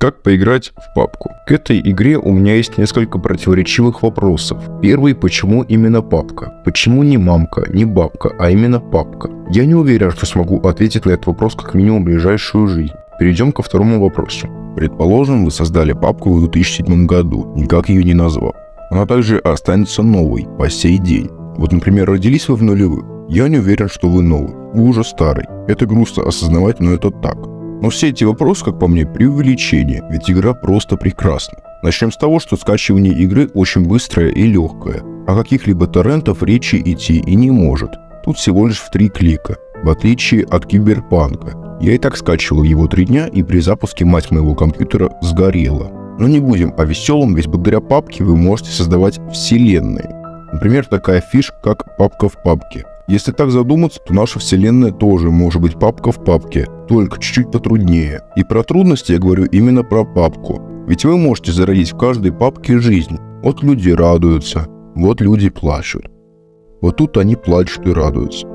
Как поиграть в папку? К этой игре у меня есть несколько противоречивых вопросов. Первый, почему именно папка? Почему не мамка, не бабка, а именно папка? Я не уверен, что смогу ответить на этот вопрос как минимум в ближайшую жизнь. Перейдем ко второму вопросу. Предположим, вы создали папку в 2007 году, никак ее не назвав. Она также останется новой по сей день. Вот, например, родились вы в нулевых. Я не уверен, что вы новый. Вы уже старый. Это грустно осознавать, но это так. Но все эти вопросы, как по мне, преувеличение, ведь игра просто прекрасна. Начнем с того, что скачивание игры очень быстрое и легкое. О каких-либо торрентов речи идти и не может. Тут всего лишь в три клика, в отличие от Киберпанка. Я и так скачивал его три дня, и при запуске мать моего компьютера сгорела. Но не будем о веселом, ведь благодаря папке вы можете создавать вселенные. Например, такая фишка, как папка в папке. Если так задуматься, то наша вселенная тоже может быть папка в папке, только чуть-чуть потруднее. И про трудности я говорю именно про папку. Ведь вы можете зародить в каждой папке жизнь. Вот люди радуются, вот люди плачут. Вот тут они плачут и радуются.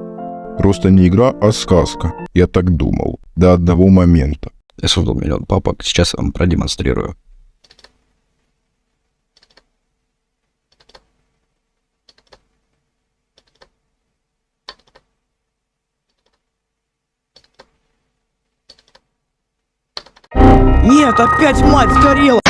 Просто не игра, а сказка. Я так думал. До одного момента. Я создал миллион папок, сейчас вам продемонстрирую. Нет, опять мать сгорела!